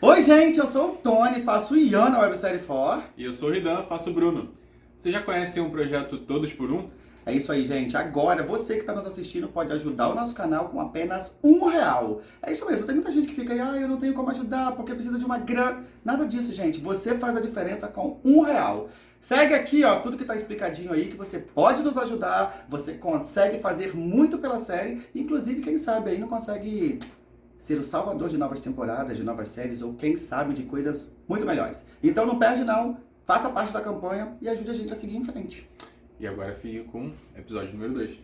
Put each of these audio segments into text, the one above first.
Oi, gente, eu sou o Tony, faço Ian na websérie For. E eu sou o Ridan, faço o Bruno. Você já conhece um projeto Todos por Um? É isso aí, gente. Agora, você que está nos assistindo pode ajudar o nosso canal com apenas um real. É isso mesmo. Tem muita gente que fica aí, ah, eu não tenho como ajudar porque precisa de uma grana. Nada disso, gente. Você faz a diferença com um real. Segue aqui, ó, tudo que tá explicadinho aí, que você pode nos ajudar, você consegue fazer muito pela série, inclusive, quem sabe aí não consegue ser o salvador de novas temporadas, de novas séries, ou quem sabe de coisas muito melhores. Então não perde não, faça parte da campanha e ajude a gente a seguir em frente. E agora fica com o episódio número 2.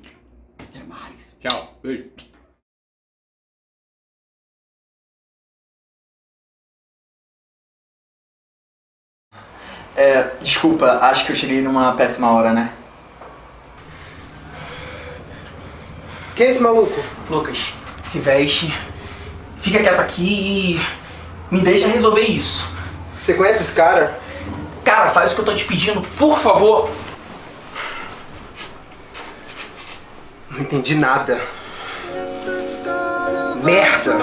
Até mais. Tchau. Beijo. É, desculpa, acho que eu cheguei numa péssima hora, né? Quem é esse maluco? Lucas, se veste, fica quieto aqui e me deixa resolver isso. Você conhece esse cara? Cara, faz o que eu tô te pedindo, por favor. Não entendi nada. Merda!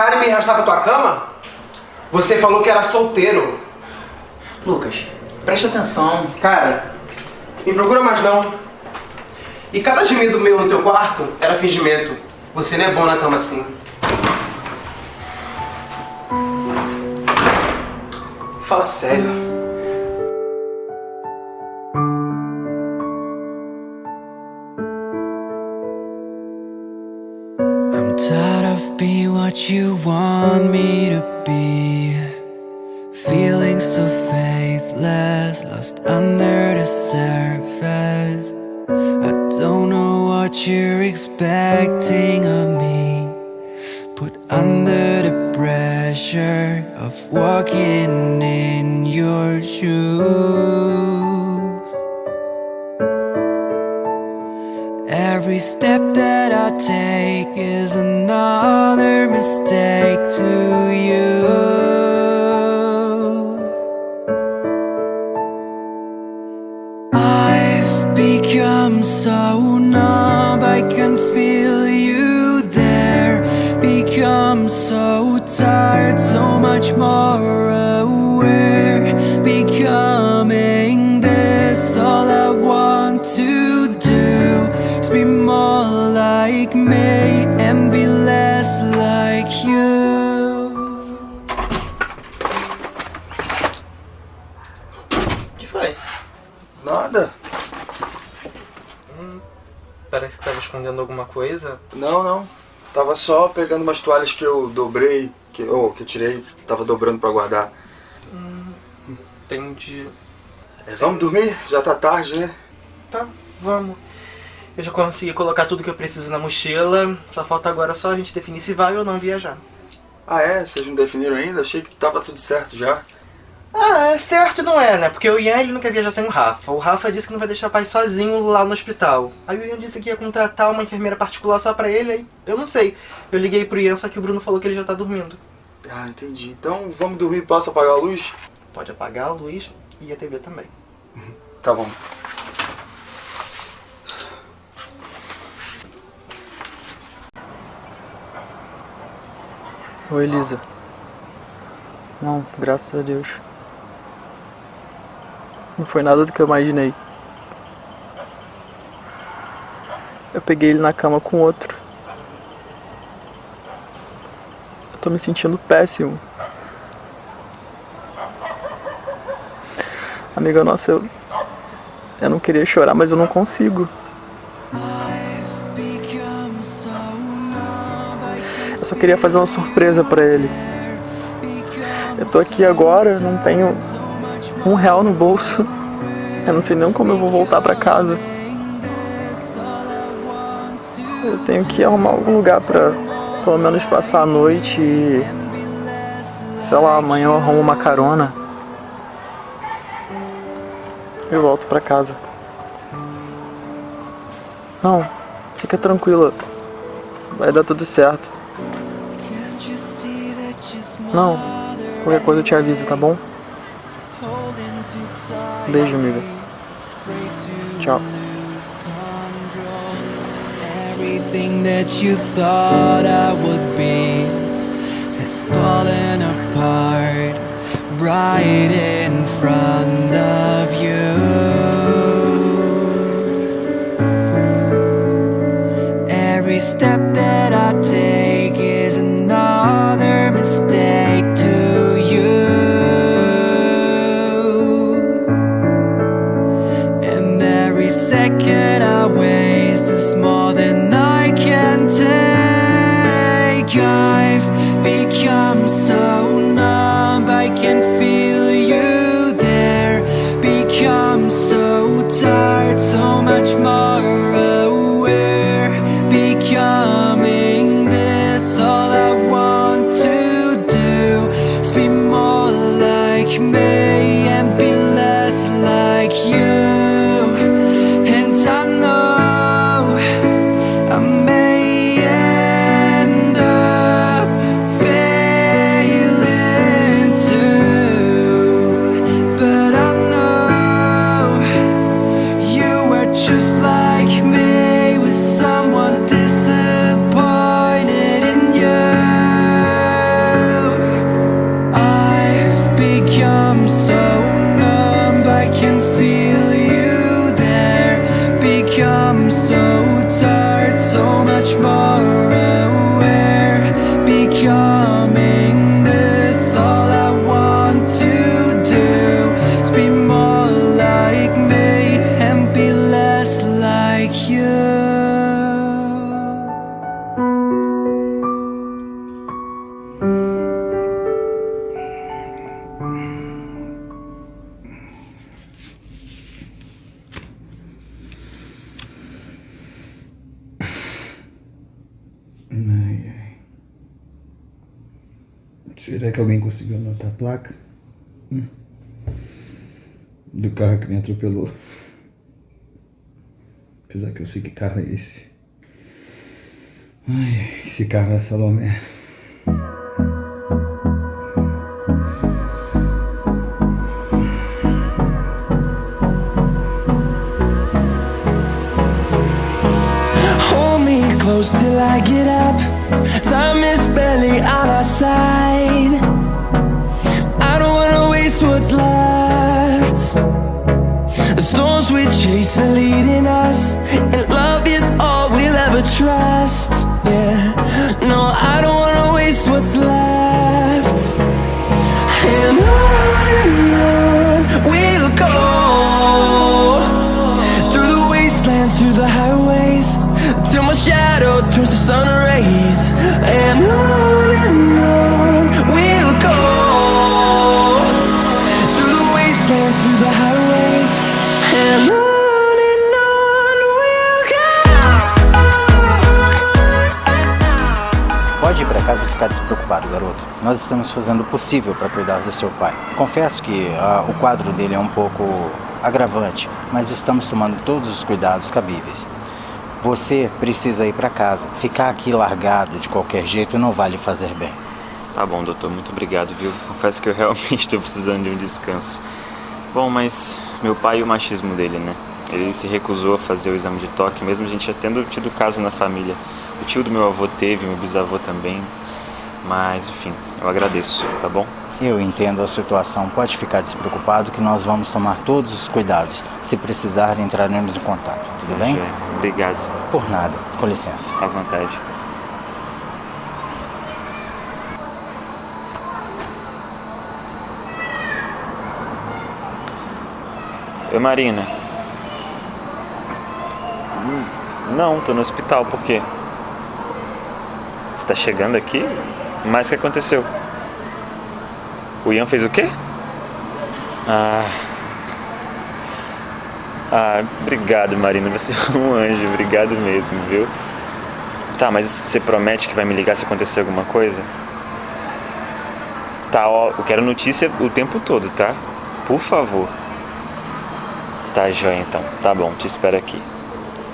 Cara em me arrastar pra tua cama? Você falou que era solteiro. Lucas, presta atenção. Cara, me procura mais não. E cada gemido meu no teu quarto era fingimento. Você não é bom na cama assim. Fala sério. What you want me to be. Feeling so faithless, lost under the surface. I don't know what you're expecting of me. Put under the pressure of walking in your shoes. Step that I take is another mistake to you. Que tava escondendo alguma coisa. Não, não. Tava só pegando umas toalhas que eu dobrei, que, ou que eu tirei, tava dobrando pra guardar. Entendi. É, vamos dormir? Já tá tarde, né? Tá, vamos. Eu já consegui colocar tudo que eu preciso na mochila. Só falta agora só a gente definir se vai ou não viajar. Ah é? Vocês não definiram ainda? Achei que tava tudo certo já. Ah, é certo não é, né? Porque o Ian ele não quer viajar sem o Rafa. O Rafa disse que não vai deixar o pai sozinho lá no hospital. Aí o Ian disse que ia contratar uma enfermeira particular só pra ele, aí eu não sei. Eu liguei pro Ian, só que o Bruno falou que ele já tá dormindo. Ah, entendi. Então vamos dormir, posso apagar a luz? Pode apagar a luz e a TV também. Tá bom. Oi, Elisa. Não, graças a Deus. Não foi nada do que eu imaginei. Eu peguei ele na cama com outro. Eu tô me sentindo péssimo. Amiga nossa, eu. Eu não queria chorar, mas eu não consigo. Eu só queria fazer uma surpresa pra ele. Eu tô aqui agora, não tenho um real no bolso. Eu não sei nem como eu vou voltar pra casa. Eu tenho que arrumar algum lugar pra pelo menos passar a noite e. Sei lá, amanhã eu arrumo uma carona. Eu volto pra casa. Não, fica tranquila. Vai dar tudo certo. Não, qualquer coisa eu te aviso, tá bom? Beijo, amiga. Tchau. Everything that you thought I would be has fallen apart right in front of you. Every step that I take second I Do carro que me atropelou. Apesar que eu sei que carro é esse. Ai, esse carro é Salomé. Ficar despreocupado, garoto. Nós estamos fazendo o possível para cuidar do seu pai. Confesso que ah, o quadro dele é um pouco agravante, mas estamos tomando todos os cuidados cabíveis. Você precisa ir para casa. Ficar aqui largado de qualquer jeito não vai lhe fazer bem. Tá bom, doutor, muito obrigado, viu? Confesso que eu realmente estou precisando de um descanso. Bom, mas meu pai e o machismo dele, né? Ele se recusou a fazer o exame de toque, mesmo a gente já tendo tido caso na família. O tio do meu avô teve, meu bisavô também. Mas, enfim, eu agradeço, tá bom? Eu entendo a situação. Pode ficar despreocupado que nós vamos tomar todos os cuidados. Se precisar, entraremos em contato. Tudo bem? Obrigado. Por nada. Com licença. À vontade. Oi, Marina. Hum, Não, tô no hospital, por quê? Você tá chegando aqui? Mas o que aconteceu? O Ian fez o quê? Ah. Ah, obrigado, Marina. Você é um anjo. Obrigado mesmo, viu? Tá, mas você promete que vai me ligar se acontecer alguma coisa? Tá, ó, eu quero notícia o tempo todo, tá? Por favor. Tá, joia então. Tá bom, te espero aqui.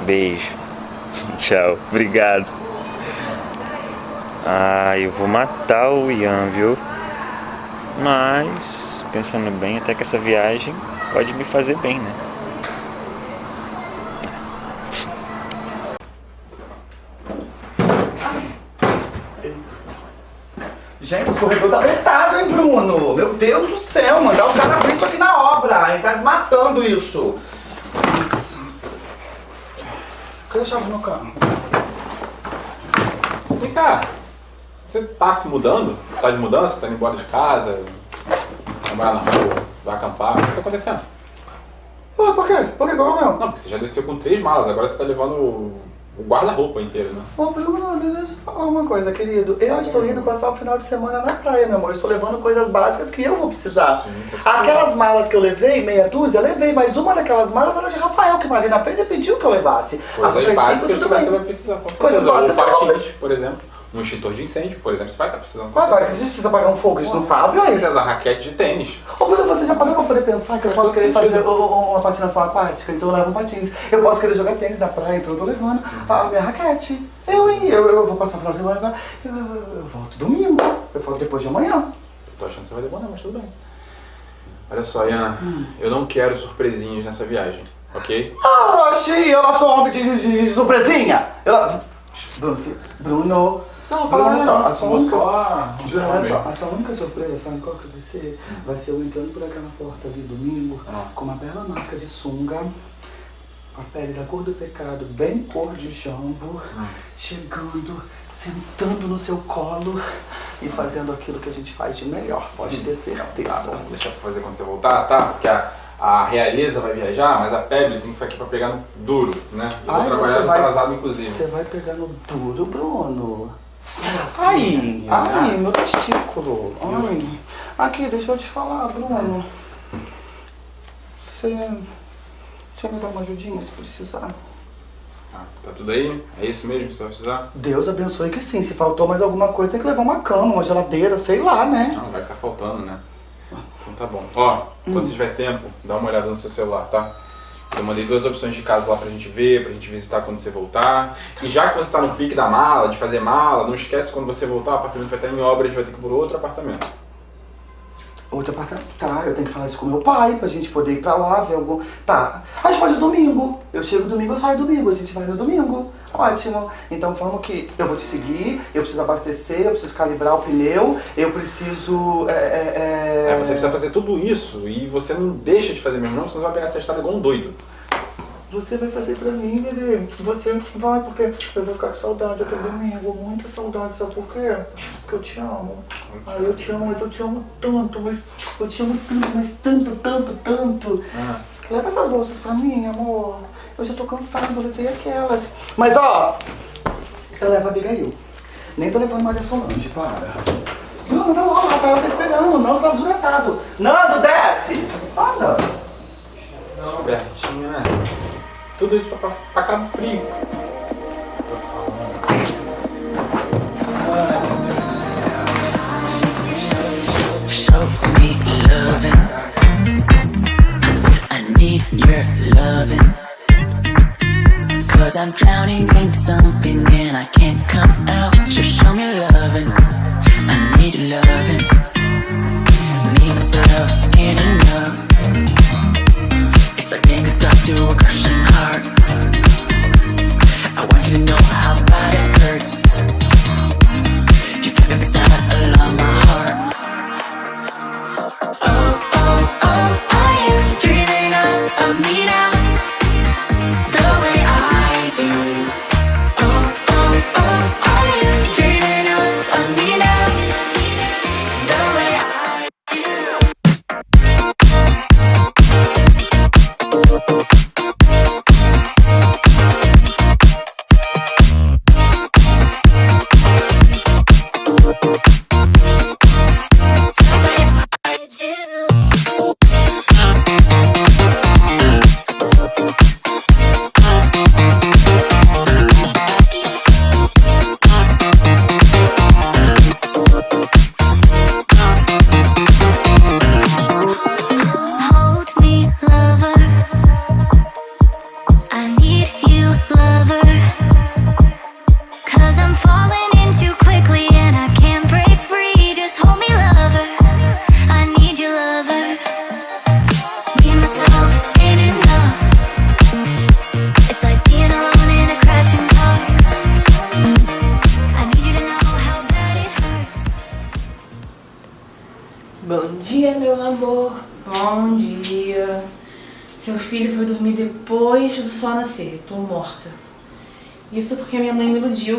Beijo. Tchau. Obrigado. Ah, eu vou matar o Ian, viu? Mas, pensando bem, até que essa viagem pode me fazer bem, né? Gente, esse corredor tá apertado, hein, Bruno? Meu Deus do céu, mandar o cara abrir isso aqui na obra. Ele tá desmatando isso. Cadê a chave meu carro? Vem cá. Você tá se mudando? Tá de mudança? Tá indo embora de casa? Trabalhar na rua? Vai acampar? O que tá acontecendo? Ah, por quê? Por quê? Qual é o problema? Não, porque você já desceu com três malas, agora você tá levando o o guarda-roupa inteiro, né? Ô, Bruno, deixa eu te falar uma coisa, querido. Eu estou indo passar o final de semana na praia, meu amor. Eu estou levando coisas básicas que eu vou precisar. Sim. Aquelas malas que eu levei, meia dúzia, eu levei, mas uma daquelas malas era de Rafael, que Marina fez e pediu que eu levasse. Ah, Coisas princípio, básicas que você vai precisar, Coisas certeza. Ou básicas, patins, não, por exemplo. Um extintor de incêndio, por exemplo, você vai estar precisando. com Ué, vai, a gente precisa pagar um fogo, a gente não sabe, Com ué. certeza, raquete de tênis. Ô, Bruno, você já parou pra poder pensar que eu Faz posso querer sentido. fazer uma patinação aquática? Então eu levo um patins. Eu posso querer jogar tênis na praia, então eu tô levando a minha raquete. Eu, hein? Eu, eu vou passar o final de semana, eu, eu, eu, eu volto domingo. Eu volto depois de amanhã. Tô achando que você vai demorar, mas tudo bem. Olha só, Ian, eu não quero surpresinhas nessa viagem, ok? Ah, Oxi, eu não sou homem de, de- de surpresinha. Eu... Bruno, Bruno. Não, Bruno, olha só, a sua única... só. Bruno, olha só, a sua única surpresa, sabe qual que vai ser? Vai ser eu entrando por aquela porta ali domingo, Ah. com uma bela marca de sunga, a pele da cor do pecado, bem cor de jambo, chegando, sentando no seu colo e fazendo aquilo que a gente faz de melhor, pode ter certeza. Tá bom, deixa eu fazer quando você voltar, tá? Porque a, a realeza vai viajar, mas a Pebble tem que ficar aqui pra pegar no duro, né? Eu vou Ai, trabalhar você no vai- atrasado, inclusive. Você vai pegar no duro, Bruno. Ai, ai, meu testículo. Ai. Aqui, deixa eu te falar, Bruno. Você. Você me dá uma ajudinha se precisar? Ah, tá tudo aí? É isso mesmo que você vai precisar? Deus abençoe que sim. Se faltou mais alguma coisa, tem que levar uma cama, uma geladeira, sei lá, né? Não, vai estar faltando, né? Então tá bom. Ó, quando você tiver tempo, dá uma olhada no seu celular, tá? Eu mandei duas opções de casa lá pra gente ver, pra gente visitar quando você voltar. E já que você tá no pique da mala, de fazer mala, não esquece quando você voltar, o apartamento vai estar em obra, a gente vai ter que ir por outro apartamento. Outro apartamento. Tá, eu tenho que falar isso com meu pai pra gente poder ir pra lá, ver algum. Tá. A gente pode domingo. Eu chego domingo, eu saio domingo. A gente vai no domingo. Ótimo. Então vamos que eu vou te seguir, eu preciso abastecer, eu preciso calibrar o pneu, eu preciso. É, é, é... É, você precisa fazer tudo isso e você não deixa de fazer mesmo, não, senão você vai pegar essa estrada igual um doido. Você vai fazer pra mim, bebê. Você vai, porque eu vou ficar com saudade até domingo. Muita saudade, sabe por quê? Porque eu te amo. Ai, eu te amo, mas eu te amo tanto, mas eu te amo tanto, mas tanto, tanto, tanto. Ah. Leva essas bolsas pra mim, amor. Eu já tô cansado, eu levei aquelas. Mas ó, eu levo a Abigail. Nem tô levando Maria Solange, para. Não, não, não, Rafael tá esperando, não, tá desretado. Nando, desce! Anda! Bertinho, né? Tudo isso pra, pra, pra Cabo Frio. you're loving. Cause I'm drowning in something and I can't come out. So show me loving, I need loving. Need myself, in enough It's like being a doctor to a crushing heart. I want you to know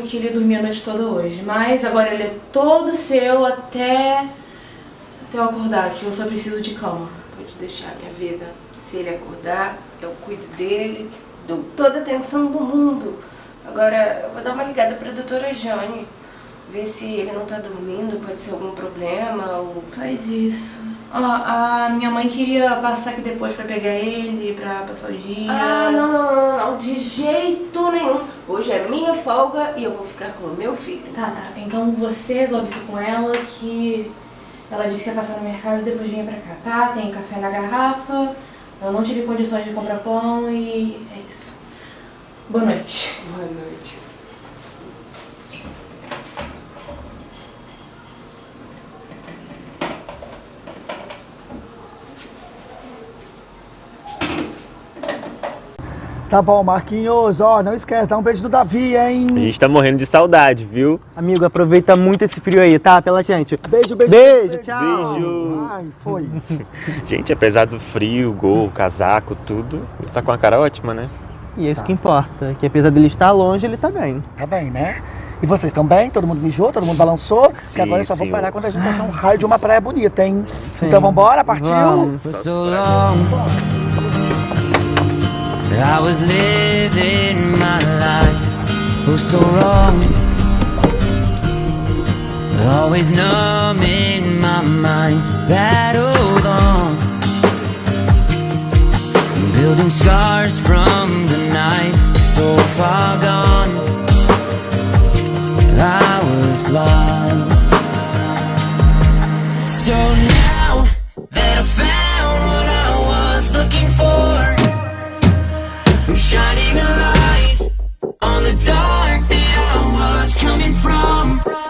que ele ia dormir a noite toda hoje. Mas agora ele é todo seu até. até eu acordar, que eu só preciso de cama. Pode deixar minha vida. Se ele acordar, eu cuido dele, dou toda a atenção do mundo. Agora, eu vou dar uma ligada pra doutora Jane. Ver se ele não tá dormindo, pode ser algum problema ou... Faz isso. Ó, a minha mãe queria passar aqui depois pra pegar ele, pra passar o dia. Ah, não, não, não, não, de jeito nenhum. Hoje é minha folga e eu vou ficar com o meu filho. Tá, tá. Então você resolve isso com ela que ela disse que ia passar no mercado e depois vinha pra cá, tá? Tem café na garrafa, eu não tive condições de comprar pão e é isso. Boa noite. Boa noite. Tá bom, Marquinhos, ó, não esquece, dá um beijo do Davi, hein? A gente tá morrendo de saudade, viu? Amigo, aproveita muito esse frio aí, tá? Pela gente. Beijo, beijo. Beijo, tchau. Beijo. Ai, foi. Gente, apesar do frio, gol, casaco, tudo, ele tá com uma cara ótima, né? E é isso que importa, que apesar dele estar longe, ele tá bem. Tá bem, né? E vocês estão bem? Todo mundo mijou? Todo mundo balançou? que Sim, agora eu só vou sim. parar quando a gente achar um raio de uma praia bonita, hein? Então vambora, partiu? Vamos. I was living my life. Oh, so wrong. Always numb in my mind. Battled on. Building scars from the night. So far gone. I was blind. So now that I on the dark that I was coming from.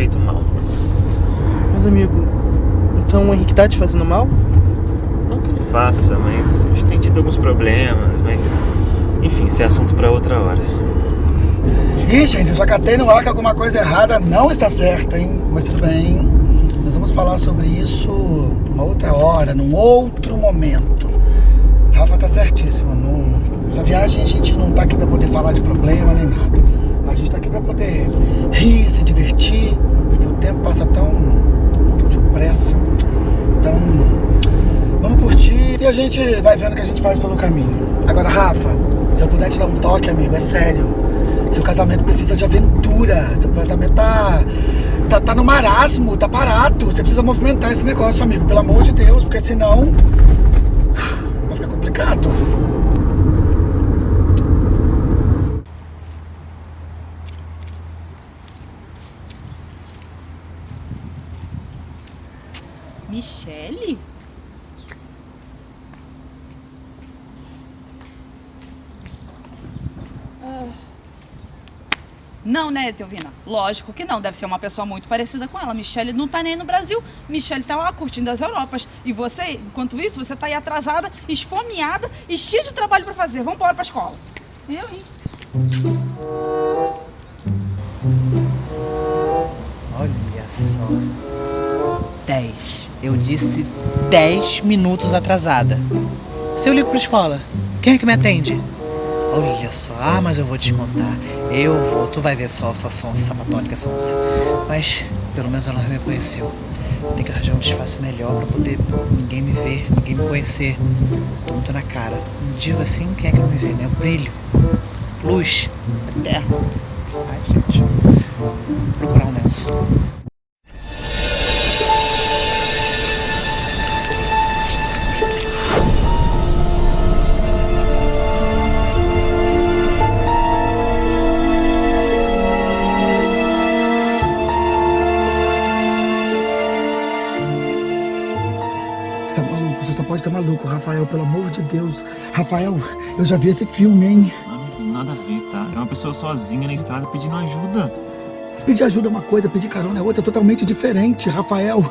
Feito mal. Mas amigo, então o Henrique tá te fazendo mal? Não que ele faça, mas a gente tem tido alguns problemas, mas. Enfim, isso é assunto pra outra hora. Ih, gente, eu já catei no ar que alguma coisa errada não está certa, hein? Mas tudo bem. Nós vamos falar sobre isso uma outra hora, num outro momento. Rafa tá certíssimo. Não... Essa viagem a gente não tá aqui pra poder falar de problema nem nada. A gente tá aqui pra poder rir, se divertir. Tempo passa tão, tão depressa. Então, vamos curtir e a gente vai vendo o que a gente faz pelo caminho. Agora, Rafa, Se eu puder te dar um toque, amigo, é sério. Seu casamento precisa de aventura. Seu casamento tá, tá, tá no marasmo, tá parado. Você precisa movimentar esse negócio, amigo, pelo amor de Deus, porque senão vai ficar complicado. Michele? Ah. Não, né, Teovina? Lógico que não. Deve ser uma pessoa muito parecida com ela. Michelle não tá nem no Brasil. Michelle tá lá curtindo as Europas. E você, enquanto isso, você tá aí atrasada, esfomeada e cheia de trabalho pra fazer. Vamos embora pra escola. Eu, hein? Olha só. 10. Eu disse 10 minutos atrasada. Se eu ligo pra escola, quem é que me atende? Olha só, ah, mas eu vou te contar. Eu vou, tu vai ver só, só sonsa, sapatônica sonsa. Mas, pelo menos ela me reconheceu. Tem que arranjar um disfarce melhor pra poder ninguém me ver, ninguém me conhecer. Tô muito na cara. Um diva assim, quem é que vai me ver, né? Brilho, luz, terra. Ai, gente. Vou procurar um lenço. Maluco, Rafael, pelo amor de Deus. Rafael, eu já vi esse filme, hein? Nada a ver, tá? É uma pessoa sozinha na estrada pedindo ajuda. Pedir ajuda é uma coisa, pedir carona é outra, totalmente diferente, Rafael.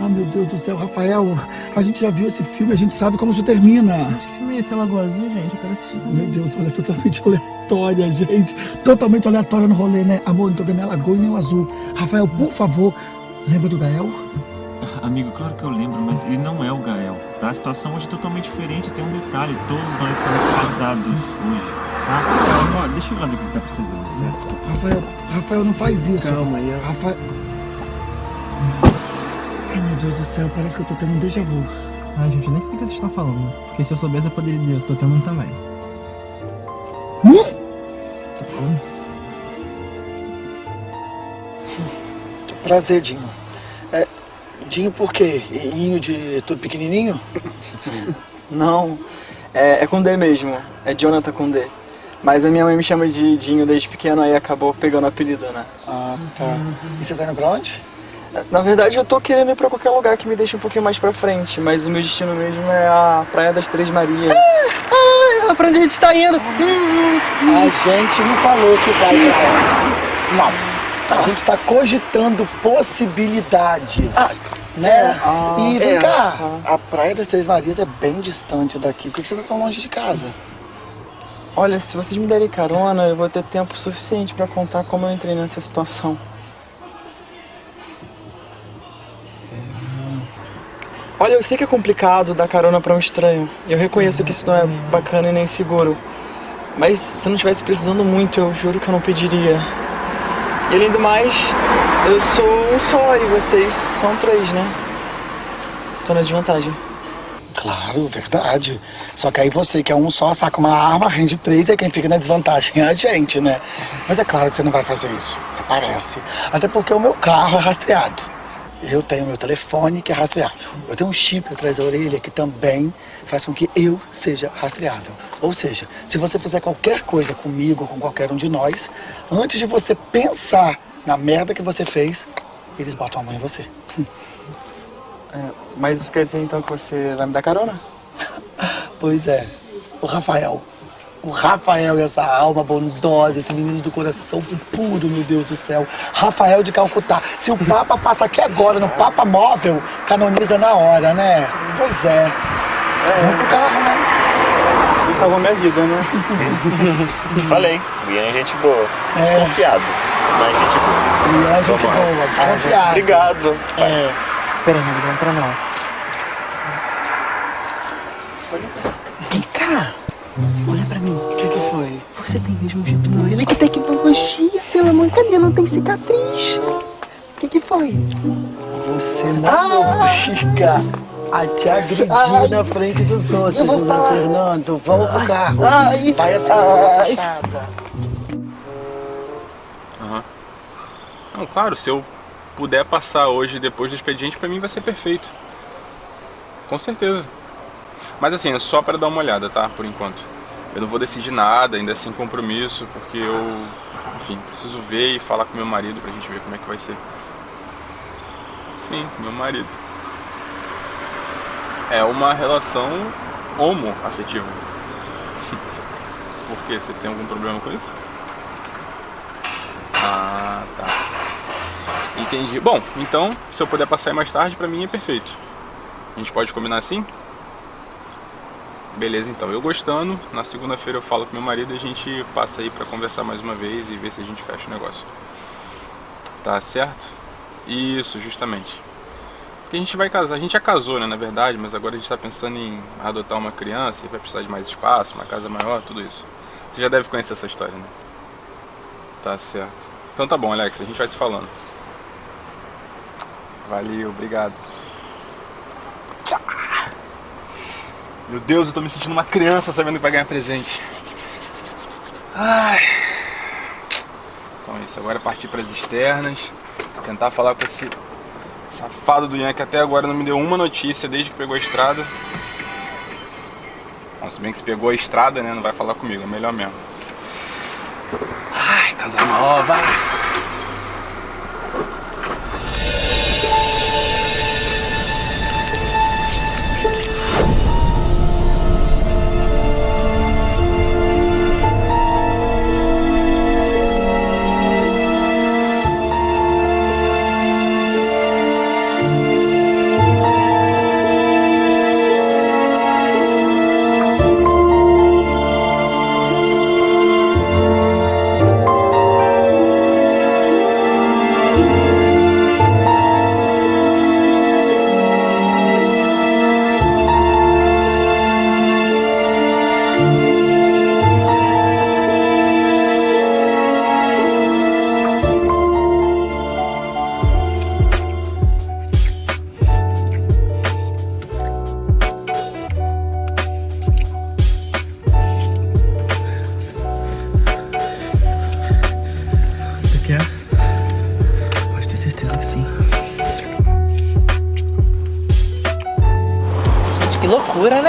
Ah, meu Deus do céu, Rafael, a gente já viu esse filme, a gente sabe como isso termina. Que filme é esse, Lagoa Azul, gente? Eu quero assistir também. Meu Deus, olha, totalmente aleatória, gente. Totalmente aleatória no rolê, né? Amor, não tô vendo nem a lagoa e nem o azul. Rafael, por favor, lembra do Gael? Amigo, claro que eu lembro, mas ele não é o Gael, tá? A situação hoje é totalmente diferente. Tem um detalhe, todos nós estamos casados hoje, tá? Ó, deixa eu lá ver o que ele tá precisando, né? Rafael, Rafael, não faz isso. Calma aí. Rafael. Ai, meu Deus do céu, parece que eu tô tendo um déjà vu. Ai, gente, eu nem sei o que vocês estão falando. Porque se eu soubesse, eu poderia dizer, eu tô tendo um também. Tá bom. Prazer, Dinho. Dinho por quê? Inho de tudo pequenininho? Não, é, é com D mesmo. É Jonathan com D. Mas a minha mãe me chama de Dinho desde pequeno, aí acabou pegando o apelido, né? Ah, tá. E você tá indo pra onde? Na verdade, eu tô querendo ir pra qualquer lugar que me deixe um pouquinho mais pra frente, mas o meu destino mesmo é a Praia das Três Marias. Ah, pra onde a gente tá indo? A gente não falou que vai pra lá. Não. A gente tá cogitando possibilidades. né? Ah, e vem é. cá, a Praia das Três Marias é bem distante daqui. Por que você tá tão longe de casa? Olha, se vocês me derem carona, eu vou ter tempo suficiente pra contar como eu entrei nessa situação. Olha, eu sei que é complicado dar carona pra um estranho. Eu reconheço que isso não é bacana e nem seguro. Mas se eu não estivesse precisando muito, eu juro que eu não pediria. E além do mais, eu sou um só e vocês são três, né? Tô na desvantagem. Claro, verdade. Só que aí você, que é um só, saca uma arma, rende três, e quem fica na desvantagem é a gente, né? Mas é claro que você não vai fazer isso, parece. Até porque o meu carro é rastreado. Eu tenho meu telefone que é rastreável. Eu tenho um chip atrás da orelha que também faz com que eu seja rastreável. Ou seja, se você fizer qualquer coisa comigo ou com qualquer um de nós, antes de você pensar na merda que você fez, eles botam a mão em você. É, mas isso quer dizer então que você vai me dar carona? Pois é. O Rafael. O Rafael e essa alma bondosa, esse menino do coração puro, meu Deus do céu. Rafael de Calcutá. Se o Papa passa aqui agora no Papa Móvel, canoniza na hora, né? Pois é. Vamos pro carro, né? Ele salvou minha vida, né? Falei, o Ian é gente boa. É. Desconfiado, mas gente boa. E é gente Vamos boa, desconfiado. Obrigado. É. Pera, amigo, não entra não. Vem cá. Olha pra mim. O que que foi? Você tem mesmo hipno? Ele que tecnologia, pelo amor. Cadê? Não tem cicatriz. O que que foi? Você não obriga a te agredir Ai. na frente dos outros, Eu vou José falar. Fernando. Vamos pro carro. Ai. Vai assim, Ai. fachada. Aham. Não, claro, se eu puder passar hoje depois do expediente, pra mim vai ser perfeito. Com certeza. Mas assim, é só pra dar uma olhada, tá? Por enquanto. Eu não vou decidir nada, ainda sem compromisso, porque eu, enfim, preciso ver e falar com meu marido pra gente ver como é que vai ser. Sim, meu marido. É uma relação homoafetiva. Por quê? Você tem algum problema com isso? Ah, tá. Entendi. Bom, então, se eu puder passar mais tarde, pra mim é perfeito. A gente pode combinar assim? Beleza, então. Eu gostando, na segunda-feira eu falo com meu marido e a gente passa aí pra conversar mais uma vez e ver se a gente fecha o negócio. Tá certo? Isso, justamente. Porque a gente vai casar, a gente já casou, né, na verdade, mas agora a gente tá pensando em adotar uma criança e vai precisar de mais espaço, uma casa maior, tudo isso. Você já deve conhecer essa história, né? Tá certo. Então tá bom, Alex, a gente vai se falando. Valeu, obrigado. Meu Deus, eu tô me sentindo uma criança sabendo que vai ganhar presente. Ai. Então é isso, agora é partir para as externas. Tentar falar com esse safado do Ian que até agora não me deu uma notícia desde que pegou a estrada. Bom, se bem que se pegou a estrada, né, não vai falar comigo, é melhor mesmo. Ai, casa nova.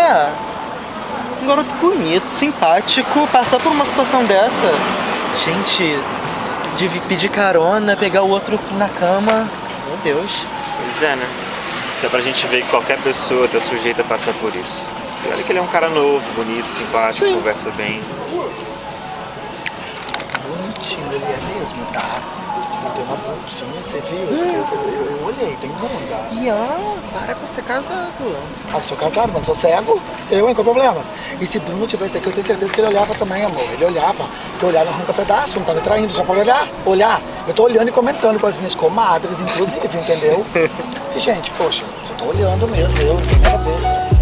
Loucura, né? Um garoto bonito, simpático, passar por uma situação dessa. Gente, de pedir carona, pegar o outro na cama. Meu Deus. Pois é, né? Isso é pra gente ver que qualquer pessoa tá sujeita a passar por isso. E olha que ele é um cara novo, bonito, simpático, conversa bem. Bonitinho ele é mesmo, tá? Tem uma pontinha, você viu? Eu, eu- eu olhei, tem bunda. Ian, para com ser casado. Ah, sou casado, mas não sou cego. Eu, hein? Qual o problema? E se Bruno tivesse aqui, eu tenho certeza que ele olhava também, amor. Ele olhava. Porque olhar não arranca pedaço, não tá me traindo, só pode olhar. Olhar. Eu tô olhando e comentando com as minhas comadres, inclusive, entendeu? E, gente, poxa, só tô olhando mesmo, eu, não tem nada a ver.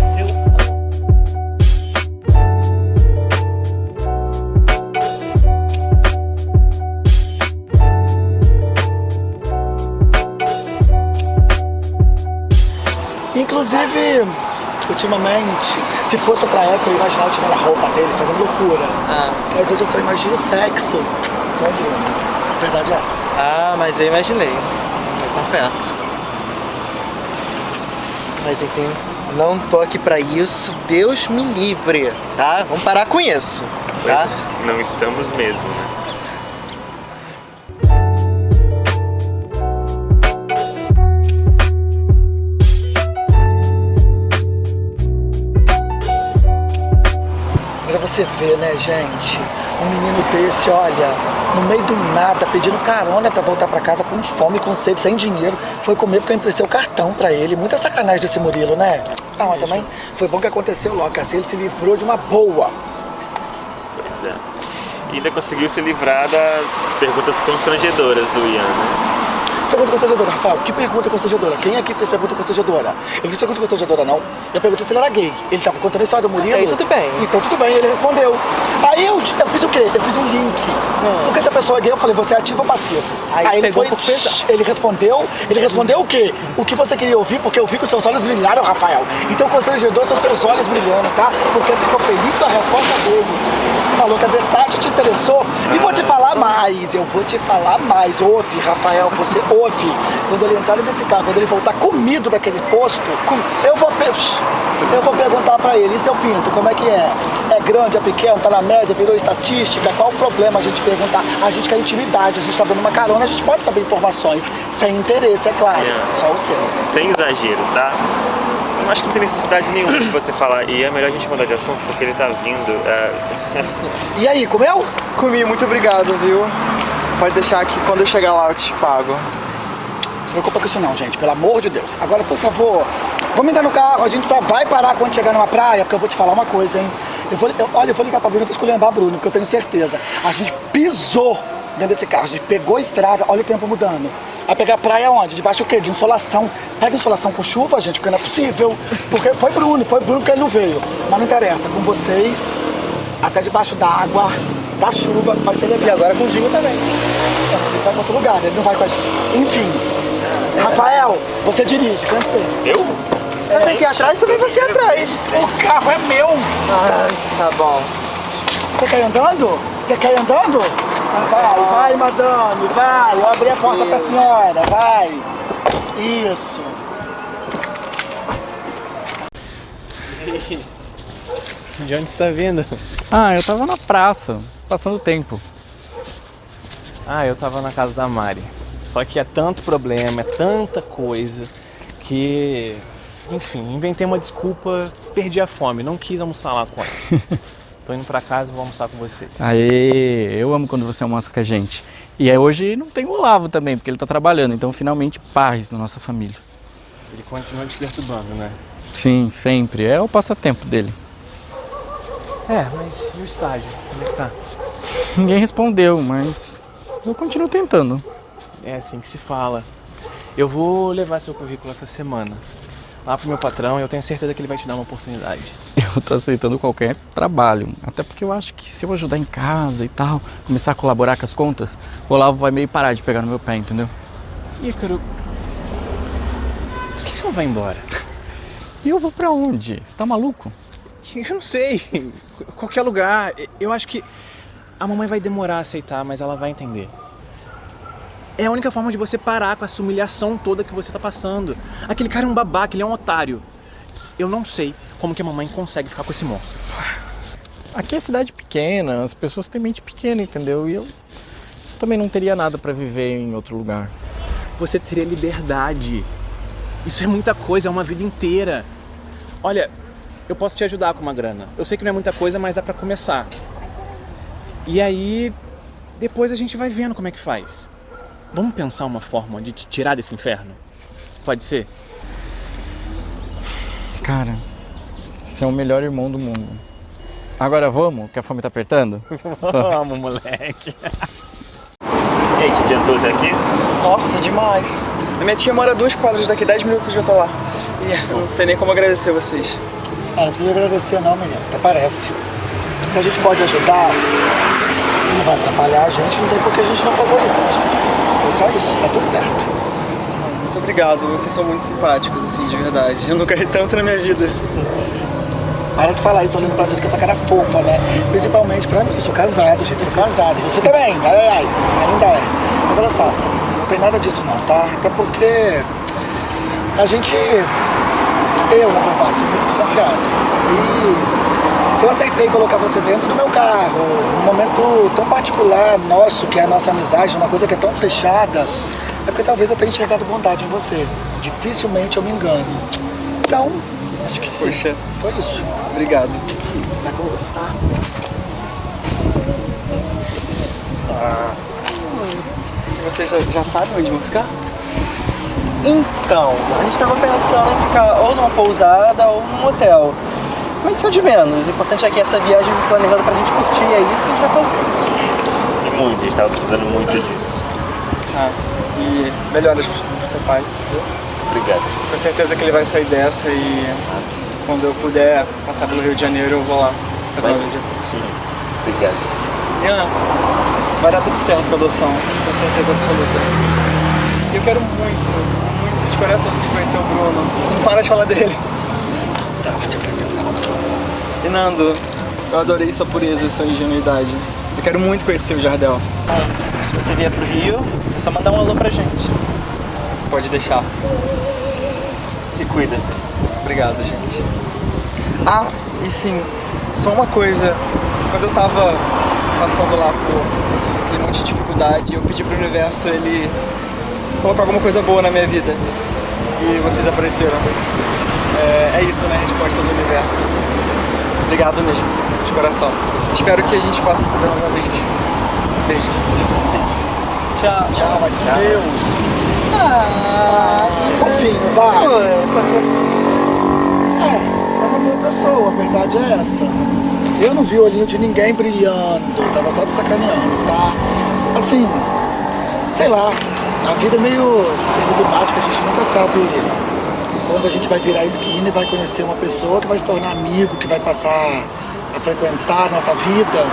Ultimamente, se fosse pra época, eu imaginava tirando a roupa dele, fazendo loucura. Mas hoje eu só imagino sexo com o Bruno. A verdade é essa. Ah, mas eu imaginei. Eu confesso. Mas enfim, não tô aqui pra isso. Deus me livre, tá? Vamos parar com isso, Pois tá? é, não estamos mesmo, né? Você ver, né, gente? Um menino desse, olha, no meio do nada, pedindo carona pra voltar pra casa com fome, com sede, sem dinheiro. Foi comer porque eu emprestei o cartão pra ele. Muita sacanagem desse Murilo, né? Ah, mas também foi bom que aconteceu logo, que assim ele se livrou de uma boa. Pois é. E ainda conseguiu se livrar das perguntas constrangedoras do Ian, né? Pergunta constrangedora, Rafael. Que pergunta constrangedora? Quem aqui fez pergunta constrangedora? Eu fiz pergunta constrangedora, não. Eu perguntei se ele era gay. Ele tava contando a história do Murilo. Aí, tudo bem. Então tudo bem, ele respondeu. Aí eu, eu fiz o quê? Eu fiz um link. Porque se a pessoa é gay, eu falei, você é ativo ou passivo? Aí ele pegou foi, ele respondeu, ele respondeu o quê? O que você queria ouvir, porque eu vi que os seus olhos brilharam, Rafael. Então constrangedor são seus olhos brilhando, tá? Porque ficou feliz com a resposta dele. Falou que a versátil te interessou. E vou te falar mais, eu vou te falar mais. Ouve, Rafael, você ouve. Quando ele entrar nesse carro, quando ele voltar comido daquele posto, eu vou, eu vou perguntar pra ele, e seu pinto, como é que é? É grande, é pequeno, tá na média, virou estatística? Qual o problema a gente perguntar? A gente quer intimidade, a gente tá dando uma carona, a gente pode saber informações. Sem interesse, é claro. É. Só o seu. Sem exagero, tá? Eu acho que não tem necessidade nenhuma de você falar. E é melhor a gente mudar de assunto porque ele tá vindo. é. E aí, comeu? Comi, muito obrigado, viu? Pode deixar que quando eu chegar lá eu te pago. Não se preocupa com isso não, gente, pelo amor de Deus. Agora, por favor, vamos entrar no carro, a gente só vai parar quando chegar numa praia, porque eu vou te falar uma coisa, hein? Eu vou, eu- olha, eu vou ligar pra Bruna, eu vou esculhambar a Bruna, porque eu tenho certeza. A gente pisou dentro desse carro, a gente pegou a estrada, olha o tempo mudando. Vai pegar praia onde? Debaixo o quê? De insolação. Pega insolação com chuva, gente, porque não é possível. Porque foi Bruno, foi Bruno que ele não veio. Mas não interessa, com vocês, até debaixo da água, da chuva, vai ser legal. E agora com o Dinho também. Ele vai pra outro lugar, ele não vai com a gente. Enfim. Rafael, você dirige, cansei. Eu? Eu tenho que ir atrás também você atrás. O carro é meu. Ah, tá bom. Você quer ir andando? Você quer ir andando? Vai, vai, madame, vai. Eu abri a porta pra senhora, vai. Isso. De onde você tá vindo? Ah, eu tava na praça, passando tempo. Ah, eu tava na casa da Mari. Só que é tanto problema, é tanta coisa que. Enfim, inventei uma desculpa, perdi a fome, não quis almoçar lá com eles. Tô indo pra casa e vou almoçar com vocês. Aê, eu amo quando você almoça com a gente. E aí hoje não tem o Olavo também, porque ele tá trabalhando, então finalmente paz na nossa família. Ele continua te perturbando, né? Sim, sempre. É o passatempo dele. É, mas e o estágio? Como é que tá? Ninguém respondeu, mas eu continuo tentando. É assim que se fala. Eu vou levar seu currículo essa semana. Lá pro meu patrão, eu tenho certeza que ele vai te dar uma oportunidade. Eu tô aceitando qualquer trabalho. Até porque eu acho que se eu ajudar em casa e tal, começar a colaborar com as contas, o Olavo vai meio parar de pegar no meu pé, entendeu? Ícaro, por que você não vai embora? E eu vou pra onde? Você tá maluco? Eu não sei. Qualquer lugar. Eu acho que a mamãe vai demorar a aceitar, mas ela vai entender. É a única forma de você parar com essa humilhação toda que você tá passando. Aquele cara é um babaca, ele é um otário. Eu não sei como que a mamãe consegue ficar com esse monstro. Aqui é cidade pequena, as pessoas têm mente pequena, entendeu? E eu também não teria nada pra viver em outro lugar. Você teria liberdade. Isso é muita coisa, é uma vida inteira. Olha, eu posso te ajudar com uma grana. Eu sei que não é muita coisa, mas dá pra começar. E aí, depois a gente vai vendo como é que faz. Vamos pensar uma forma de te tirar desse inferno? Pode ser? Cara, você é o melhor irmão do mundo. Agora vamos, que a fome tá apertando? Vamos, moleque. E aí, te adiantou até aqui? Nossa, demais. A minha tia mora duas quadras daqui, 10 minutos eu tô lá. E eu não sei nem como agradecer vocês. Ah, não precisa agradecer não, menino. Até parece. Se a gente pode ajudar, não vai atrapalhar a gente, não tem por que a gente não fazer isso, né, gente? Foi só isso, tá tudo certo. Muito obrigado, vocês são muito simpáticos, assim, de verdade. Eu nunca ri tanto na minha vida. Para de falar isso olhando pra gente com essa cara fofa, né? Principalmente pra mim. Eu sou casado, gente, sou casado. Você também, ai, ai, ainda é. Mas olha só, não tem nada disso não, tá? Até porque a gente, eu na verdade, sou muito desconfiado. E se eu aceitei colocar você dentro do meu carro, num momento tão particular nosso, que é a nossa amizade, uma coisa que é tão fechada, é porque talvez eu tenha enxergado bondade em você. Dificilmente eu me engano. Então, acho que Poxa, foi isso. obrigado. Tá com- tá? Vocês já, já sabem onde vão ficar? Então, a gente tava pensando em ficar ou numa pousada ou num hotel. Mas isso é de menos. O importante é que essa viagem planejada pra gente curtir, é isso que a gente vai fazer. E muito, a gente tava precisando muito disso. Ah, E melhoras pro seu pai. Obrigado. Tenho certeza que ele vai sair dessa e quando eu puder passar pelo Rio de Janeiro eu vou lá fazer uma Vai sim. visita. Obrigado. Ian, vai dar tudo certo com a adoção, tenho certeza absoluta. Eu quero muito, muito de coração assim, conhecer o Bruno. Não para de falar dele. Tá, vou te apresentar. E Nando, eu adorei sua pureza e sua ingenuidade. Eu quero muito conhecer o Jardel. Se você vier pro Rio, é só mandar um alô pra gente. Pode deixar. Se cuida. Obrigado, gente. Ah, e sim, só uma coisa. Quando eu tava passando lá por aquele monte de dificuldade, eu pedi pro universo ele colocar alguma coisa boa na minha vida. E vocês apareceram. É, é isso, né? A resposta do universo. Obrigado mesmo, de coração. Espero que a gente possa se ver novamente. Beijo, gente. Tchau. Tchau, vai com Deus. Ah, fofinho, vai. É, é uma boa pessoa, a verdade é essa. Eu não vi o olhinho de ninguém brilhando, tava só te sacaneando, tá? Assim, sei lá, a vida é meio enigmática, a gente nunca sabe quando a gente vai virar a esquina e vai conhecer uma pessoa que vai se tornar amigo, que vai passar a frequentar a nossa vida.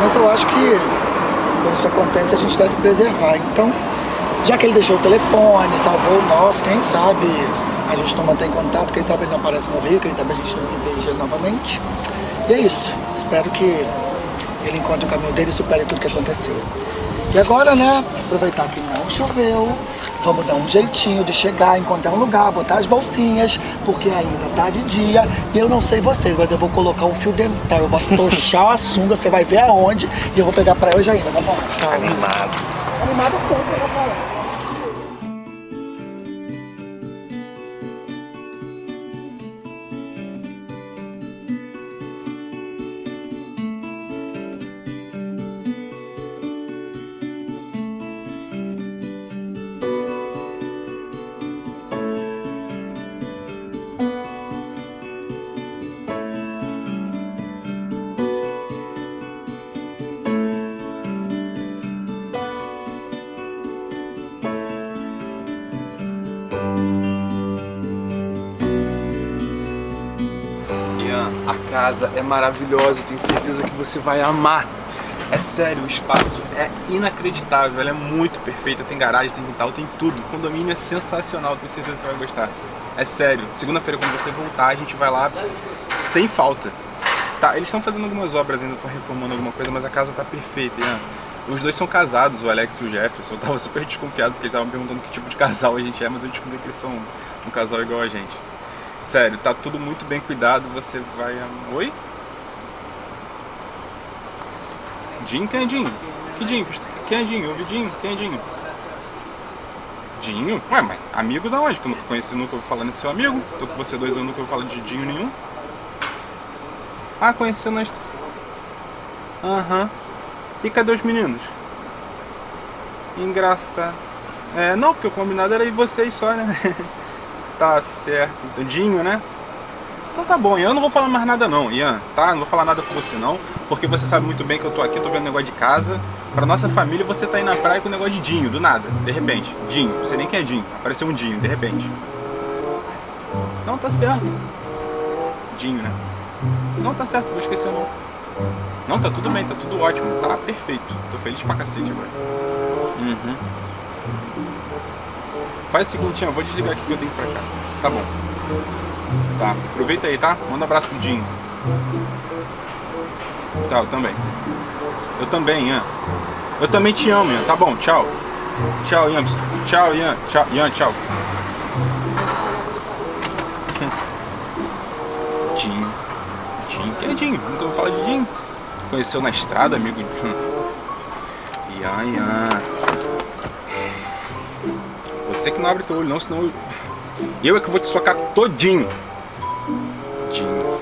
Mas eu acho que quando isso acontece a gente deve preservar. Então, já que ele deixou o telefone, salvou o nosso, quem sabe a gente não mantém contato, quem sabe ele não aparece no Rio, quem sabe a gente não se veja novamente. E é isso. Espero que ele encontre o caminho dele e supere tudo que aconteceu. E agora, né, aproveitar que não choveu, vamos dar um jeitinho de chegar, encontrar um lugar, botar as bolsinhas, porque ainda tá de dia. E eu não sei vocês, mas eu vou colocar um fio dental, eu vou tochar a sunga, você vai ver aonde, e eu vou pegar pra hoje ainda. Vamos lá. Animado. Animado sempre, eu vou casa é maravilhosa, eu tenho certeza que você vai amar. É sério, o espaço é inacreditável, ela é muito perfeita, tem garagem, tem quintal, tem tudo. O condomínio é sensacional, tenho certeza que você vai gostar. É sério, segunda-feira quando você voltar, a gente vai lá sem falta. Tá, eles estão fazendo algumas obras ainda, estão reformando alguma coisa, mas a casa tá perfeita, Ian. Os dois são casados, o Alex e o Jefferson. Eu tava super desconfiado porque eles estavam perguntando que tipo de casal a gente é, mas eu descobri que eles são um casal igual a gente. Sério, tá tudo muito bem cuidado, você vai... Oi? Dinho? Quem é Dinho? Que Dinho? Quem é Dinho? Eu vi Dinho? Quem é Dinho? Dinho? Ué, mas amigo da onde? Que eu nunca conheci, nunca ouvi falar nesse seu amigo. Tô com você dois anos, nunca ouvi falar de Dinho nenhum. Ah, conheceu est- Aham. E cadê os meninos? Engraçado. É, não, porque o combinado era ir vocês só, né? Tá certo. Dinho, né? Então tá bom, eu não vou falar mais nada não, Ian, tá? Não vou falar nada com você não, porque você sabe muito bem que eu tô aqui, tô vendo negócio de casa. Pra nossa família, você tá aí na praia com o negócio de Dinho, do nada, de repente. Dinho, sei nem quem é Dinho, apareceu um Dinho, de repente. Não, tá certo. Dinho, né? Não, tá certo, não esqueci não. Não, tá tudo bem, tá tudo ótimo, tá perfeito. Tô feliz pra cacete agora. Uhum. Faz o eu vou desligar aqui que eu tenho que ir pra casa. Tá bom. Tá, aproveita aí, tá? Manda um abraço pro Dinho. Tá, eu também. Eu também, Ian. Eu também te amo, Ian. Tá bom, tchau. Tchau, Ian. Tchau, Ian. Tchau, Ian, tchau. Dinho. Dinho. Quem é Dinho? Nunca ouvi falar de Dinho. Conheceu na estrada, amigo? Ian, Ian. Você que não abre teu olho não, senão eu... Eu é que vou te socar todinho. Dinho.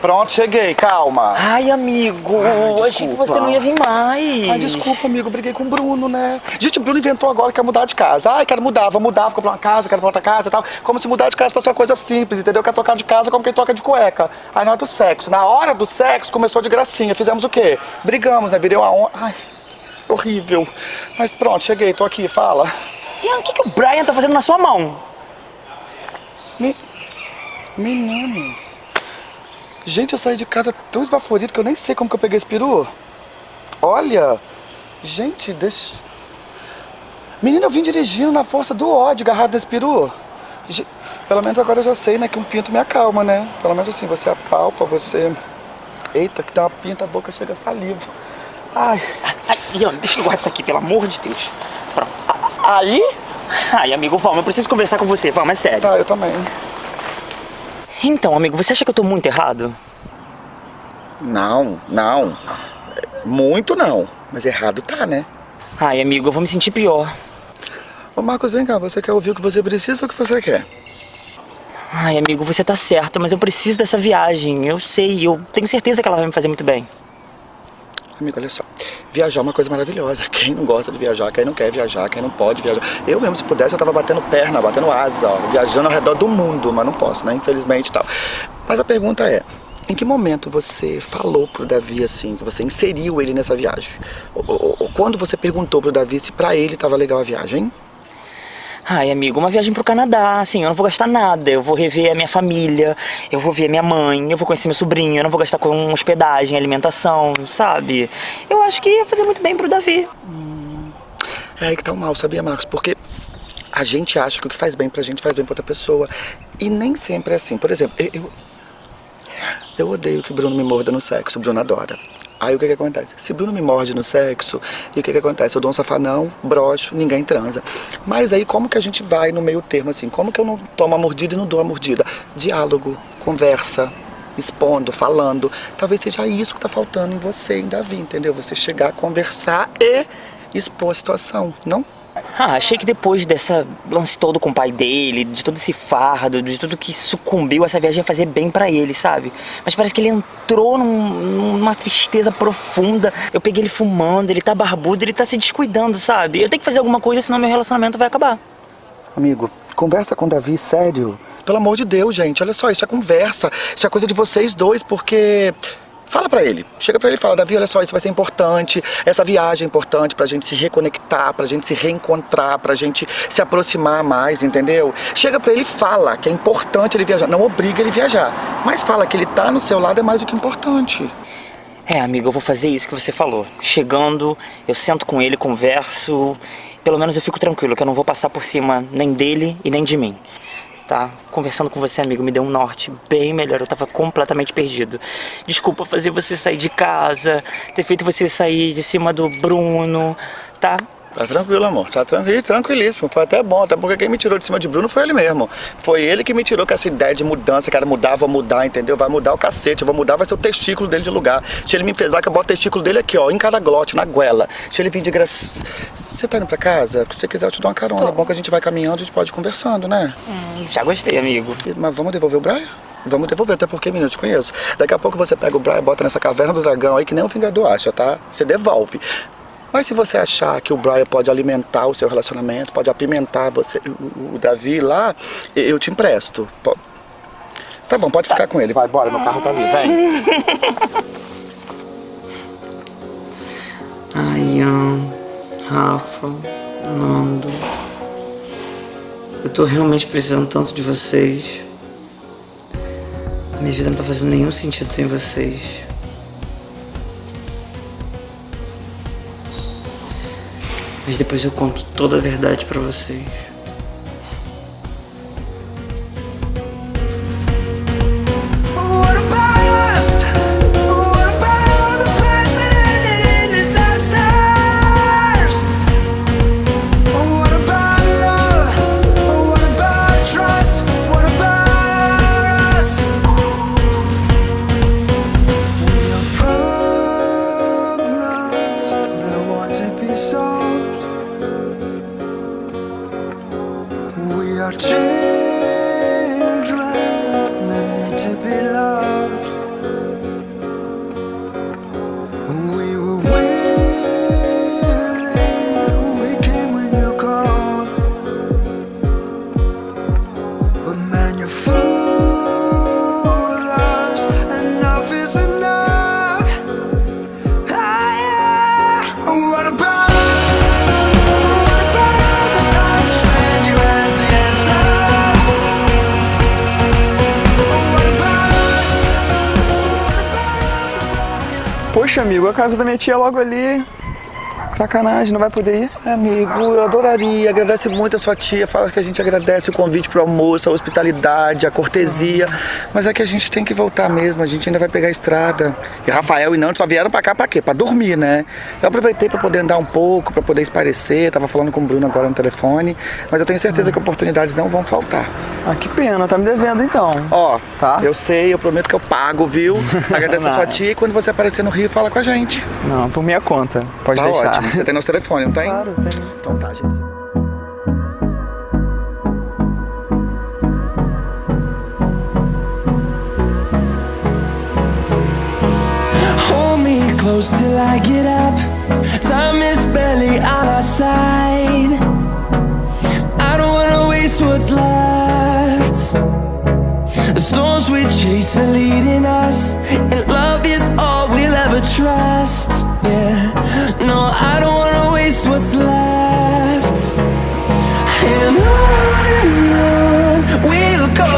Pronto, cheguei, calma. Ai, amigo, Ai, achei que você não ia vir mais. Ai, desculpa, amigo, briguei com o Bruno, né? Gente, o Bruno inventou agora que quer mudar de casa. Ai, quero mudar, vou mudar, vou comprar uma casa, quero pra outra casa e tal. Como se mudar de casa fosse uma coisa simples, entendeu? Quer trocar de casa como quem troca de cueca. Aí na hora do sexo, na hora do sexo, começou de gracinha. Fizemos o quê? Brigamos, né? Virei uma on... Ai, horrível. Mas pronto, cheguei, tô aqui, fala. Ian, o que, que o Brian tá fazendo na sua mão? Me... Menino. Gente, eu saí de casa tão esbaforido que eu nem sei como que eu peguei esse peru. Olha. Gente, deixa... Menina, eu vim dirigindo na força do ódio, agarrado nesse peru. Pelo menos agora eu já sei, né, que um pinto me acalma, né? Pelo menos assim, você apalpa, você... Eita, que tem uma pinta, a boca chega a saliva. Ai. Ai, deixa eu guardar isso aqui, pelo amor de Deus. Pronto. Aí? Ai, amigo, vamos, eu preciso conversar com você, vamos, é sério. Tá, eu também. Então, amigo, você acha que eu tô muito errado? Não, não. Muito não. Mas errado tá, né? Ai, amigo, eu vou me sentir pior. Ô Marcos, vem cá, você quer ouvir o que você precisa ou o que você quer? Ai, amigo, você tá certo, mas eu preciso dessa viagem. Eu sei, eu tenho certeza que ela vai me fazer muito bem. Amigo, olha só. Viajar é uma coisa maravilhosa. Quem não gosta de viajar, quem não quer viajar, quem não pode viajar. Eu mesmo, se pudesse, eu tava batendo perna, batendo asa, ó, viajando ao redor do mundo, mas não posso, né? Infelizmente tal. Mas a pergunta é, em que momento você falou pro Davi assim, que você inseriu ele nessa viagem? Ou, ou- ou quando você perguntou pro Davi se pra ele tava legal a viagem? Ai, amigo, uma viagem pro Canadá, assim, eu não vou gastar nada. Eu vou rever a minha família, eu vou ver a minha mãe, eu vou conhecer meu sobrinho, eu não vou gastar com hospedagem, alimentação, sabe? Eu acho que ia fazer muito bem pro Davi. É aí que tá o mal, sabia, Marcos? Porque a gente acha que o que faz bem pra gente faz bem pra outra pessoa. E nem sempre é assim. Por exemplo, eu, eu, eu odeio que o Bruno me morda no sexo, o Bruno adora. Aí o que que acontece? Se Bruno me morde no sexo, e o que que acontece? Eu dou um safanão, broxo, ninguém transa. Mas aí como que a gente vai no meio termo assim? Como que eu não tomo a mordida e não dou a mordida? Diálogo, conversa, expondo, falando. Talvez seja isso que tá faltando em você, em Davi, entendeu? Você chegar, conversar e expor a situação, não? Ah, achei que depois dessa lance todo com o pai dele, de todo esse fardo, de tudo que sucumbiu, essa viagem ia fazer bem pra ele, sabe? Mas parece que ele entrou num- numa tristeza profunda. Eu peguei ele fumando, ele tá barbudo, ele tá se descuidando, sabe? Eu tenho que fazer alguma coisa, senão meu relacionamento vai acabar. Amigo, conversa com o Davi, sério. Pelo amor de Deus, gente, olha só, isso é conversa. Isso é coisa de vocês dois, porque. Fala pra ele. Chega pra ele e fala, Davi, olha só, isso vai ser importante. Essa viagem é importante pra gente se reconectar, pra gente se reencontrar, pra gente se aproximar mais, entendeu? Chega pra ele e fala que é importante ele viajar. Não obriga ele viajar. Mas fala que ele tá no seu lado é mais do que importante. É, amigo, eu vou fazer isso que você falou. Chegando, eu sento com ele, converso. Pelo menos eu fico tranquilo, que eu não vou passar por cima nem dele e nem de mim. Tá? Conversando com você, amigo, me deu um norte bem melhor. Eu tava completamente perdido. Desculpa fazer você sair de casa, ter feito você sair de cima do Bruno, tá? Tá tranquilo, amor. Tá tranquilo, tranquilíssimo. Foi até bom, até porque quem me tirou de cima de Bruno foi ele mesmo. Foi ele que me tirou com essa ideia de mudança, cara, mudar, vou mudar, entendeu? Vai mudar o cacete, eu vou mudar, vai ser o testículo dele de lugar. Se ele me pesar, que eu boto o testículo dele aqui, ó, em cada glote, na goela. Se ele vir de graça. Você tá indo pra casa? Se você quiser, eu te dou uma carona. É bom que a gente vai caminhando, a gente pode ir conversando, né? Hum, já gostei, amigo. Mas vamos devolver o Brian? Vamos devolver, até porque, menino, eu te conheço. Daqui a pouco você pega o Brian, bota nessa caverna do dragão aí, que nem o Vingador acha, tá? Você devolve. Mas se você achar que o Brian pode alimentar o seu relacionamento, pode apimentar você, o, Davi lá, eu te empresto. Tá bom, pode ficar com ele. Vai, bora, meu carro tá ali, vem. Ai, Ian, Rafa, Nando. Eu tô realmente precisando tanto de vocês. Minha vida não tá fazendo nenhum sentido sem vocês. Mas depois eu conto toda a verdade pra vocês. 要去。Amigo, a casa da minha tia é logo ali. Sacanagem, não vai poder ir? Amigo, eu adoraria. Agradece muito a sua tia. Fala que a gente agradece o convite pro almoço, a hospitalidade, a cortesia. Mas é que a gente tem que voltar mesmo. A gente ainda vai pegar a estrada. E Rafael e Nando só vieram pra cá pra quê? Pra dormir, né? Eu aproveitei pra poder andar um pouco, pra poder esparecer. Tava falando com o Bruno agora no telefone. Mas eu tenho certeza que oportunidades não vão faltar. Ah, que pena. Tá me devendo então. Ó, tá? Eu sei, eu prometo que eu pago, viu? Agradece a sua tia e quando você aparecer no Rio, fala com a gente. Não, por minha conta. Pode tá deixar. Ótimo. Você tem nosso telefone, não tem? Claro, tem. Então tá, gente. Hold me close till I get up. Time is barely on our side. I don't wanna waste what's left. The storms we chase are leading us, and love is all we'll ever trust. Yeah, no, I don't wanna waste what's left. And on and on we'll go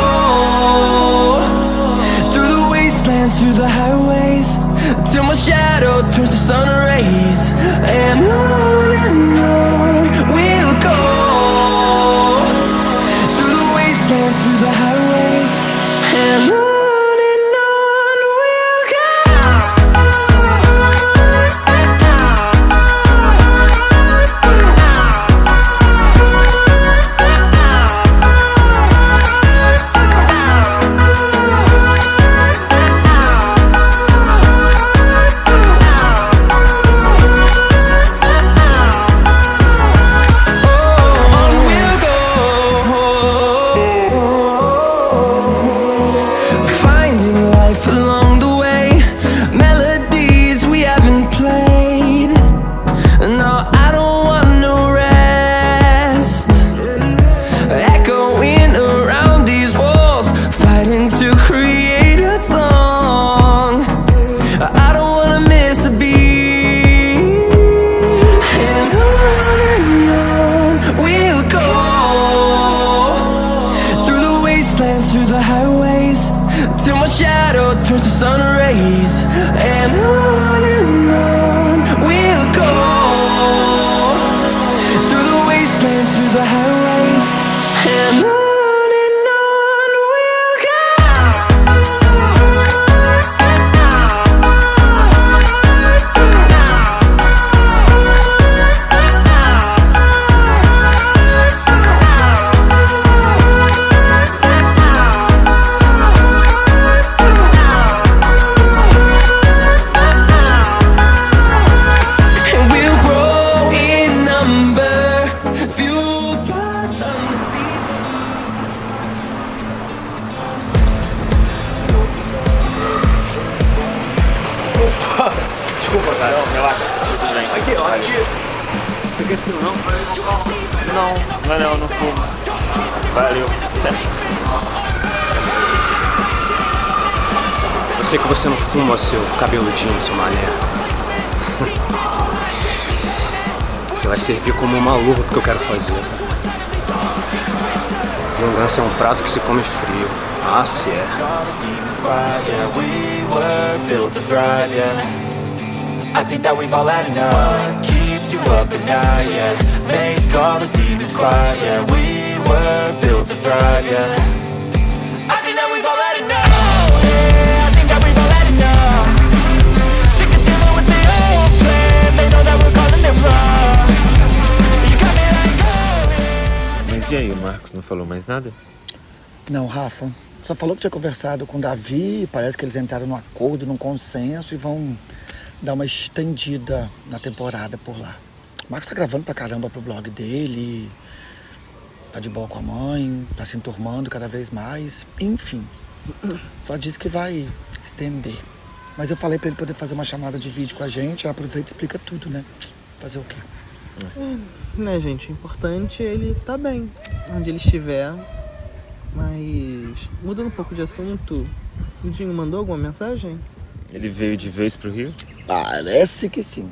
through the wastelands, through the highways, till my shadow turns to sun luva que eu quero fazer. Vingança é um prato que se come frio. Ah, se é. Make all the demons quiet, yeah. We were built to thrive, yeah. E aí, o Marcos não falou mais nada? Não, Rafa. Só falou que tinha conversado com o Davi. Parece que eles entraram num acordo, num consenso e vão dar uma estendida na temporada por lá. O Marcos tá gravando pra caramba pro blog dele. Tá de boa com a mãe, tá se enturmando cada vez mais. Enfim. Só disse que vai estender. Mas eu falei pra ele poder fazer uma chamada de vídeo com a gente. Aproveita e explica tudo, né? Fazer o quê? Né, gente? O importante é ele tá bem, onde ele estiver. Mas, mudando um pouco de assunto, o Dinho mandou alguma mensagem? Ele veio de vez pro Rio? Parece que sim.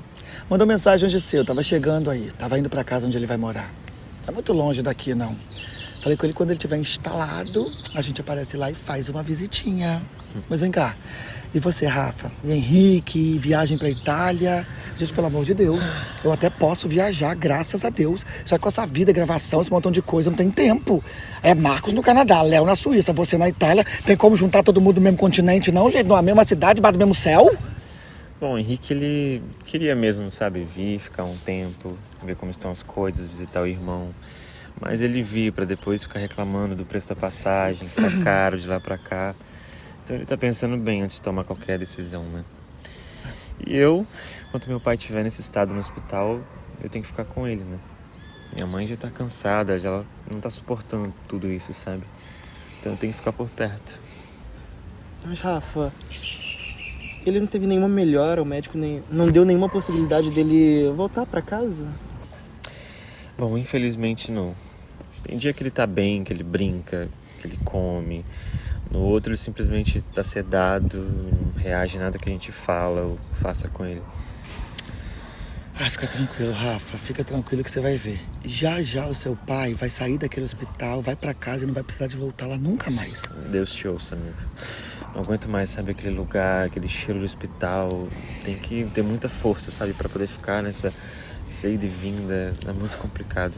Mandou mensagem hoje cedo, tava chegando aí, tava indo pra casa onde ele vai morar. Tá muito longe daqui, não. Falei com ele quando ele tiver instalado, a gente aparece lá e faz uma visitinha. Mas vem cá, E você, Rafa? E Henrique, viagem pra Itália? Gente, pelo amor de Deus, eu até posso viajar, graças a Deus. Só que com essa vida, gravação, esse montão de coisa, não tem tempo. É Marcos no Canadá, Léo na Suíça, você na Itália. Tem como juntar todo mundo no mesmo continente, não, gente? Na mesma cidade, debaixo do mesmo céu? Bom, o Henrique, ele queria mesmo, sabe, vir, ficar um tempo, ver como estão as coisas, visitar o irmão. Mas ele vir para depois ficar reclamando do preço da passagem, que tá caro de lá pra cá. Então ele tá pensando bem antes de tomar qualquer decisão, né? E eu, enquanto meu pai estiver nesse estado no hospital, eu tenho que ficar com ele, né? Minha mãe já tá cansada, já ela não tá suportando tudo isso, sabe? Então eu tenho que ficar por perto. Mas, Rafa, ele não teve nenhuma melhora, o médico nem, não deu nenhuma possibilidade dele voltar pra casa? Bom, infelizmente não. Tem dia que ele tá bem, que ele brinca, que ele come. No outro ele simplesmente tá sedado, não reage a nada que a gente fala ou faça com ele. Ah, fica tranquilo, Rafa. Fica tranquilo que você vai ver. Já já o seu pai vai sair daquele hospital, vai pra casa e não vai precisar de voltar lá nunca mais. Deus te ouça, amigo. Não aguento mais, sabe, aquele lugar, aquele cheiro de hospital. Tem que ter muita força, sabe, para poder ficar nessa ida e vinda. É muito complicado.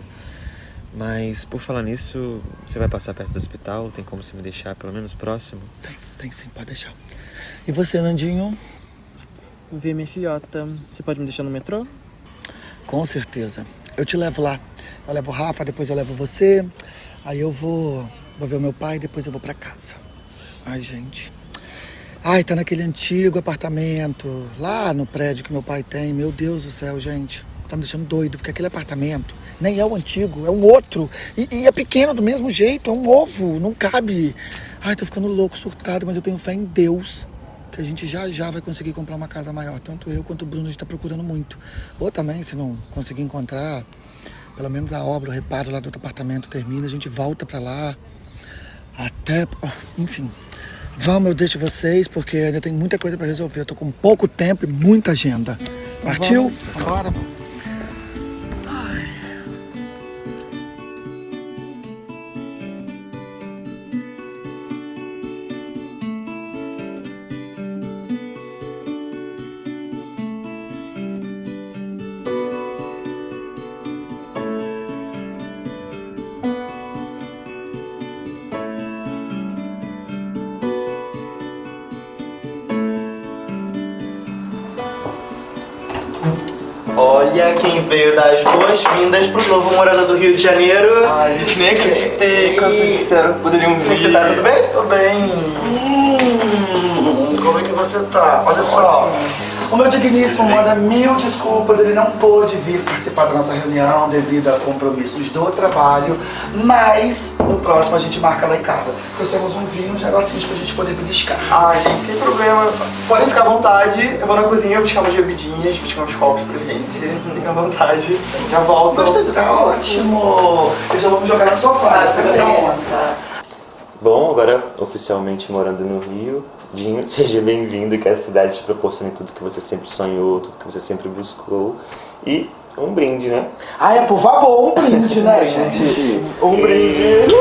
Mas, por falar nisso, você vai passar perto do hospital? Tem como você me deixar pelo menos próximo? Tem, tem sim, pode deixar. E você, Nandinho? Ver minha filhota. Você pode me deixar no metrô? Com certeza. Eu te levo lá. Eu levo o Rafa, depois eu levo você. Aí eu vou, vou ver o meu pai, depois eu vou pra casa. Ai, gente. Ai, tá naquele antigo apartamento, lá no prédio que meu pai tem. Meu Deus do céu, gente. Tá me deixando doido, porque aquele apartamento nem é o antigo, é um outro. E, e é pequeno do mesmo jeito, é um ovo, não cabe. Ai, tô ficando louco, surtado, mas eu tenho fé em Deus que a gente já já vai conseguir comprar uma casa maior. Tanto eu quanto o Bruno, a gente tá procurando muito. Ou também, se não conseguir encontrar, pelo menos a obra, o reparo lá do outro apartamento termina, a gente volta pra lá. Até, enfim. Vamos, eu deixo vocês, porque ainda tem muita coisa pra resolver. Eu tô com pouco tempo e muita agenda. Partiu? Bora. Veio dar as boas-vindas pro novo morador do Rio de Janeiro. Ai, gente, nem acreditei. Quando vocês disseram que poderiam vir. Você tá tudo bem? Tô bem. Hum, como é que você tá? Olha só. O meu digníssimo manda mil desculpas, ele não pôde vir participar da nossa reunião devido a compromissos do trabalho, mas no próximo a gente marca lá em casa. Trouxemos um vinho, uns negocinhos pra gente poder beliscar. Ah, gente, sem problema. Podem ficar à vontade. Eu vou na cozinha buscar umas bebidinhas, buscar uns copos pra gente. Fiquem à vontade. Já volto. Gostei, tá ótimo. Eu já vou me jogar no sofá, onça. Bom, agora oficialmente morando no Rio, Dinho, seja bem-vindo, que a cidade te proporcione tudo que você sempre sonhou, tudo que você sempre buscou. E um brinde, né? Ah, é, por favor, um brinde, né, gente? Um brinde.